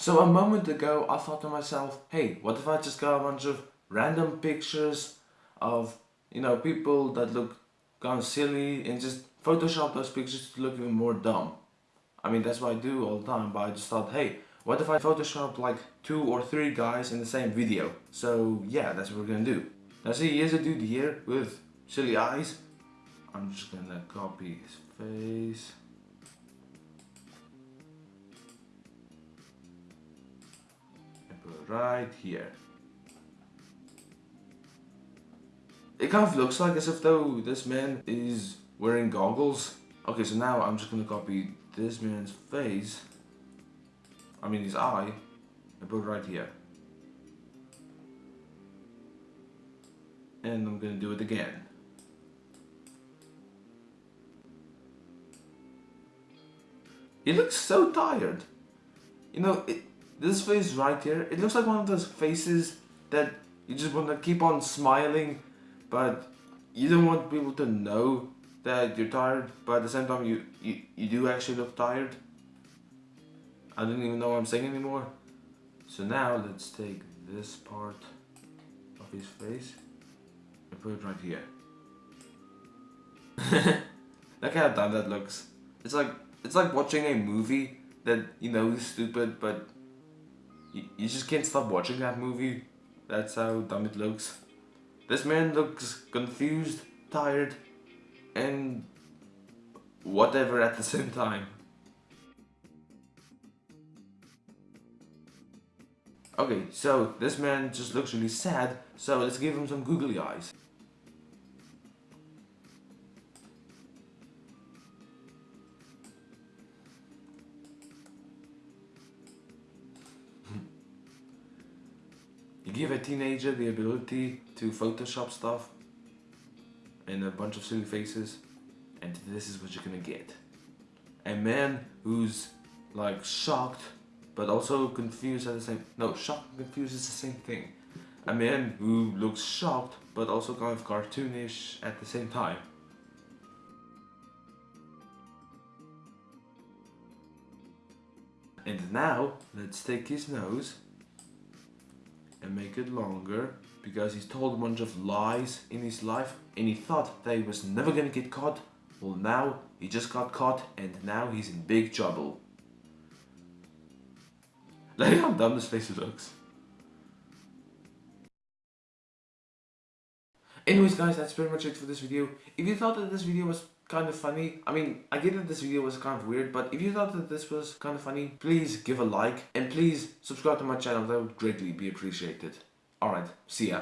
So a moment ago I thought to myself, hey, what if I just got a bunch of random pictures of, you know, people that look kind of silly and just Photoshop those pictures to look even more dumb. I mean, that's what I do all the time, but I just thought, hey, what if I Photoshop like two or three guys in the same video? So yeah, that's what we're gonna do. Now see, here's a dude here with silly eyes. I'm just gonna copy his face. Right here. It kind of looks like as if though this man is wearing goggles. Okay, so now I'm just gonna copy this man's face. I mean his eye. And put it right here. And I'm gonna do it again. He looks so tired. You know, it, this face right here, it looks like one of those faces that you just want to keep on smiling, but you don't want people to know that you're tired, but at the same time you, you, you do actually look tired. I don't even know what I'm saying anymore. So now let's take this part of his face and put it right here. Look how dumb that looks. It's like it's like watching a movie that you know is stupid, but you, you just can't stop watching that movie. That's how dumb it looks. This man looks confused, tired, and whatever at the same time. Okay, so this man just looks really sad, so let's give him some googly eyes. Give a teenager the ability to Photoshop stuff and a bunch of silly faces and this is what you're gonna get. A man who's like shocked but also confused at the same no shocked and confused is the same thing. A man who looks shocked but also kind of cartoonish at the same time. And now let's take his nose and make it longer because he's told a bunch of lies in his life and he thought that he was never gonna get caught. Well now he just got caught and now he's in big trouble. Look how dumb this face looks. Anyways guys, that's pretty much it for this video. If you thought that this video was kind of funny, I mean, I get that this video was kind of weird, but if you thought that this was kind of funny, please give a like and please subscribe to my channel, that would greatly be appreciated. Alright, see ya.